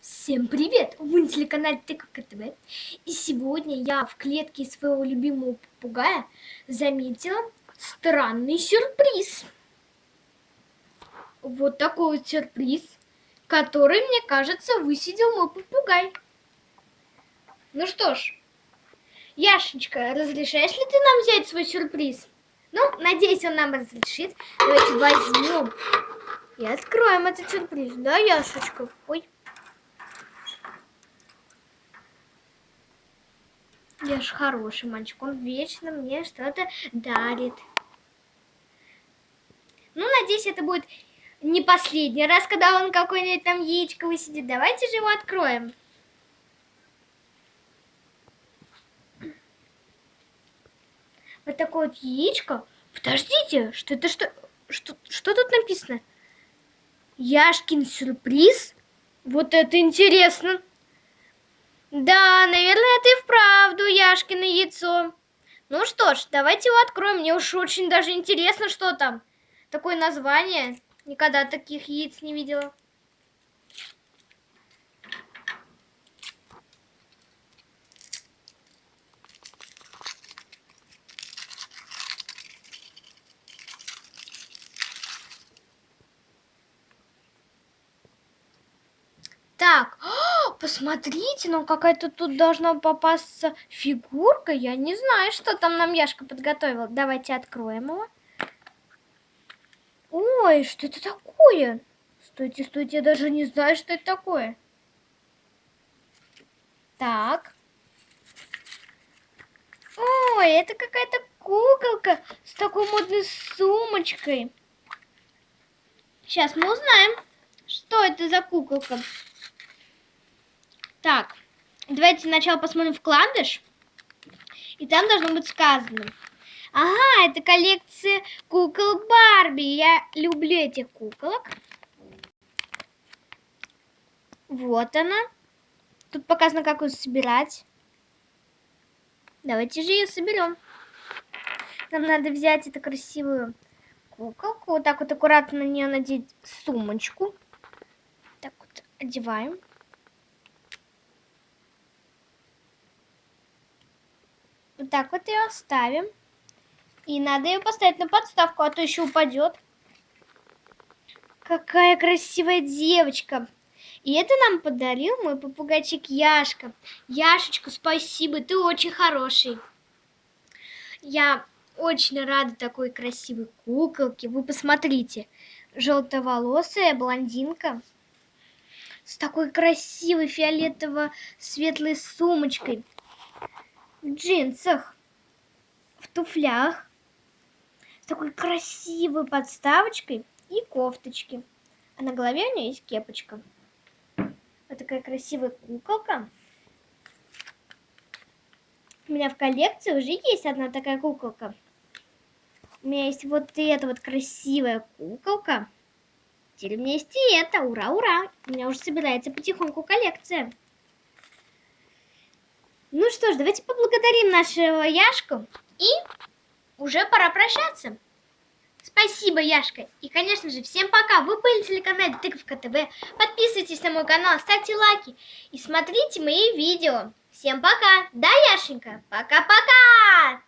Всем привет! Вы на телеканале Тыковка ТВ. И сегодня я в клетке своего любимого попугая заметила странный сюрприз. Вот такой вот сюрприз, который, мне кажется, высидел мой попугай. Ну что ж, Яшечка, разрешаешь ли ты нам взять свой сюрприз? Ну, надеюсь, он нам разрешит. Давайте возьмем и откроем этот сюрприз. Да, Яшечка? Ой. Я ж хороший мальчик, он вечно мне что-то дарит. Ну, надеюсь, это будет не последний раз, когда он какой-нибудь там яичко высидит. Давайте же его откроем. Вот такое вот яичко. Подождите, что это что? Что, что тут написано? Яшкин сюрприз? Вот это интересно. Да, наверное, и вправду Яшкино яйцо. Ну что ж, давайте его откроем. Мне уж очень даже интересно, что там. Такое название. Никогда таких яиц не видела. Так, о, посмотрите, ну какая-то тут должна попасться фигурка. Я не знаю, что там нам Яшка подготовил. Давайте откроем его. Ой, что это такое? Стойте, стойте, я даже не знаю, что это такое. Так. Ой, это какая-то куколка с такой модной сумочкой. Сейчас мы узнаем, что это за куколка. Так, давайте сначала посмотрим вкладыш. И там должно быть сказано. Ага, это коллекция кукол Барби. Я люблю этих куколок. Вот она. Тут показано, как ее собирать. Давайте же ее соберем. Нам надо взять эту красивую куколку. Вот так вот аккуратно на нее надеть сумочку. Так вот одеваем. Так вот ее оставим. И надо ее поставить на подставку, а то еще упадет. Какая красивая девочка. И это нам подарил мой попугайчик Яшка. Яшечка, спасибо, ты очень хороший. Я очень рада такой красивой куколке. Вы посмотрите, желтоволосая блондинка с такой красивой фиолетово-светлой сумочкой джинсах, в туфлях, с такой красивой подставочкой и кофточки. А на голове у нее есть кепочка. Вот такая красивая куколка. У меня в коллекции уже есть одна такая куколка. У меня есть вот эта вот красивая куколка. Теперь у меня есть и это. Ура, ура! У меня уже собирается потихоньку коллекция. Ну что ж, давайте поблагодарим нашего Яшку. И уже пора прощаться. Спасибо, Яшка. И, конечно же, всем пока. Вы были на телеканале Тыковка ТВ. Подписывайтесь на мой канал, ставьте лайки и смотрите мои видео. Всем пока. Да, Яшенька? Пока-пока.